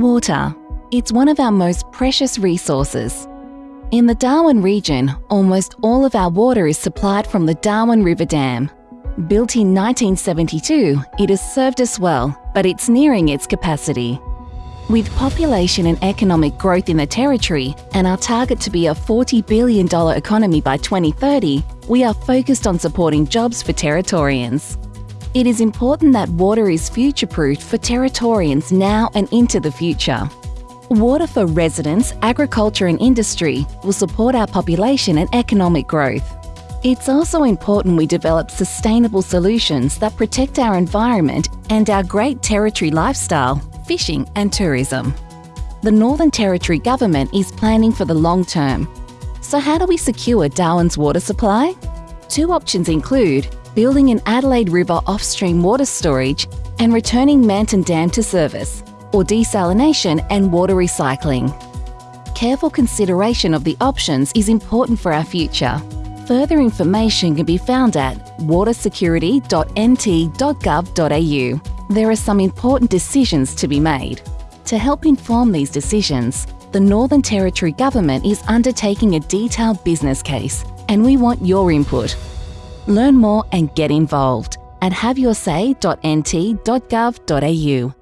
Water. It's one of our most precious resources. In the Darwin region, almost all of our water is supplied from the Darwin River Dam. Built in 1972, it has served us well, but it's nearing its capacity. With population and economic growth in the territory and our target to be a $40 billion economy by 2030, we are focused on supporting jobs for Territorians. It is important that water is future-proofed for Territorians now and into the future. Water for residents, agriculture and industry will support our population and economic growth. It's also important we develop sustainable solutions that protect our environment and our great territory lifestyle, fishing and tourism. The Northern Territory Government is planning for the long term. So how do we secure Darwin's water supply? Two options include building an Adelaide River off-stream water storage and returning Manton Dam to service, or desalination and water recycling. Careful consideration of the options is important for our future. Further information can be found at watersecurity.nt.gov.au. There are some important decisions to be made. To help inform these decisions, the Northern Territory Government is undertaking a detailed business case, and we want your input. Learn more and get involved at haveyoursay.nt.gov.au.